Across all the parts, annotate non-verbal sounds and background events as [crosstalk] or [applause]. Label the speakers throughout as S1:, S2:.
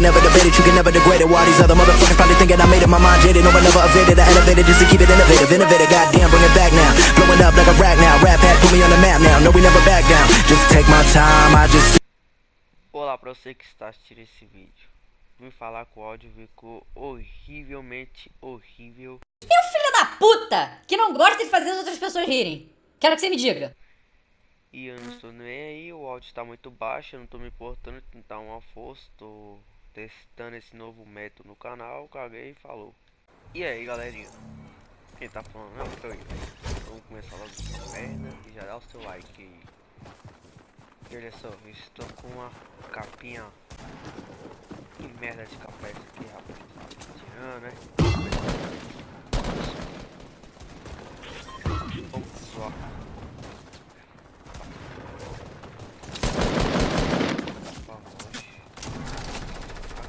S1: can never debate it, you can never degrade it. While these other motherfuckers probably thinking I made it, my mind jaded. No one evaded, I elevated just to keep it innovative. Innovative, goddamn, bring it back now. Blowing up like a rag now. Rap hat, put me on the map now. No, we never back down. Just take my time, I just.
S2: Olá para você que está assistindo esse vídeo. Vim falar que o áudio ficou horrivelmente horrível.
S3: E o filho da puta que não gosta de fazer as outras pessoas rirem? Quero que você me diga.
S2: E eu não estou nem aí, o áudio está muito baixo, eu não estou me importando em tentar uma força, estou testando esse novo método no canal, caguei e falou. E aí galerinha, quem tá falando é o Canho. Vamos começar logo essa merda e já dá o seu like. E olha só, eu estou com uma capinha. Que merda de capa é essa aqui, rapaz? Tirando, né? Vamos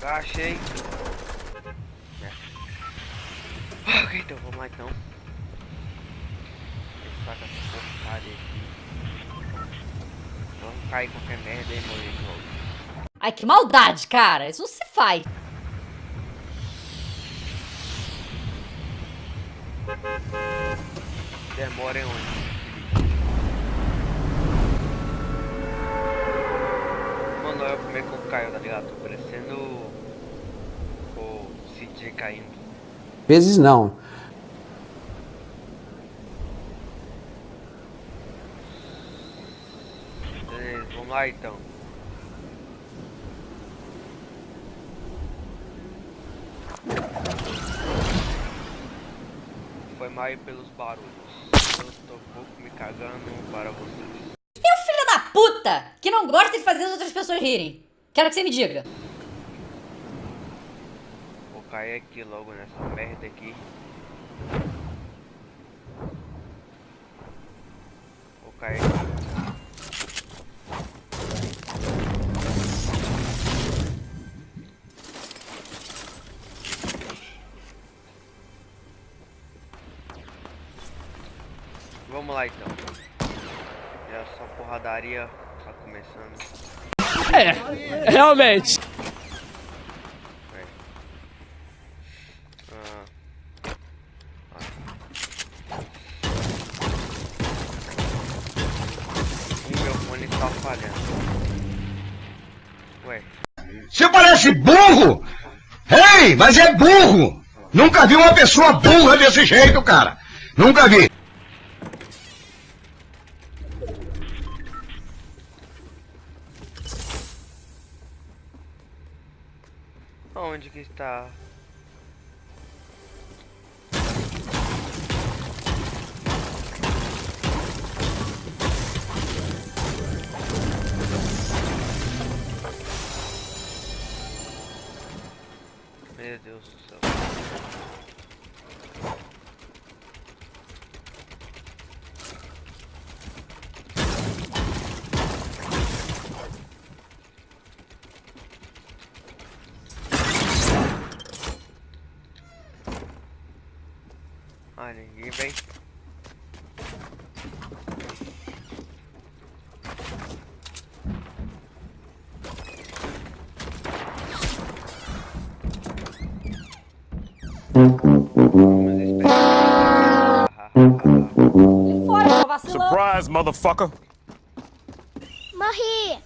S2: só. Agachei. É. Ok, então vamos lá então. Saca essa porcaria aqui. Vamos cair qualquer merda e morrer de novo.
S3: Ai, que maldade, cara. Isso não se faz.
S2: Demora em onde? Mano, olha como é que eu caio, tá ligado? Tô parecendo o CJ caindo.
S4: Vezes não.
S2: Beleza, vamos lá então. Foi mal aí pelos barulhos. Eu tô um pouco me cagando para vocês.
S3: E o filho da puta que não gosta de fazer as outras pessoas rirem? Quero que você me diga.
S2: Cair aqui logo nessa merda aqui. Vou cair. Vamos lá então. É só porradaria, só começando.
S5: É, realmente.
S2: É. Ah. Ah. O meu fone está falhando. Ué.
S6: Você parece burro! Ei, mas é burro! Nunca vi uma pessoa burra desse jeito, cara! Nunca vi!
S2: Onde que está? Ah, ninguém vem. Vamos esperar.
S3: Fora, seu vacilão.
S5: Surprise, motherfucker.
S7: Morri!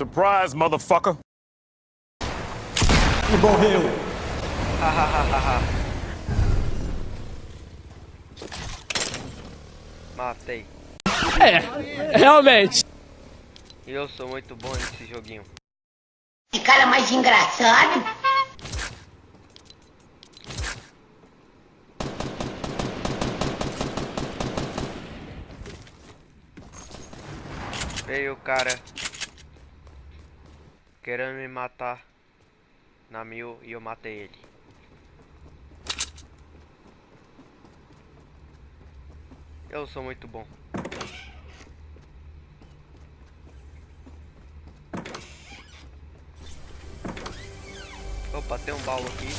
S5: Surprise, motherfucker. [laughs]
S2: Matei.
S5: É, realmente.
S2: E eu sou muito bom nesse joguinho.
S7: Que cara mais engraçado!
S2: Veio o cara querendo me matar na mil e eu matei ele. Eu sou muito bom. Opa, tem um baú aqui.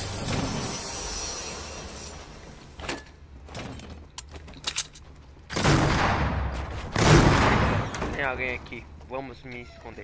S2: Tem alguém aqui. Vamos me esconder.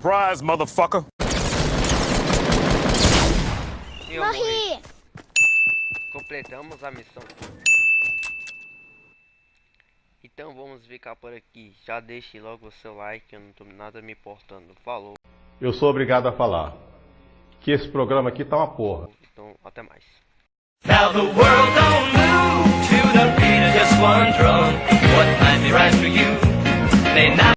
S5: surprise, motherfucker!
S2: Morri! morri. Completamos a missão. Então vamos ficar por aqui. Já deixe logo o seu like, eu não tô nada me importando. Falou!
S4: Eu sou obrigado a falar que esse programa aqui tá uma porra.
S2: Então, até mais.
S8: Now the world don't move to the beat of just one drum. What might be right for you may not.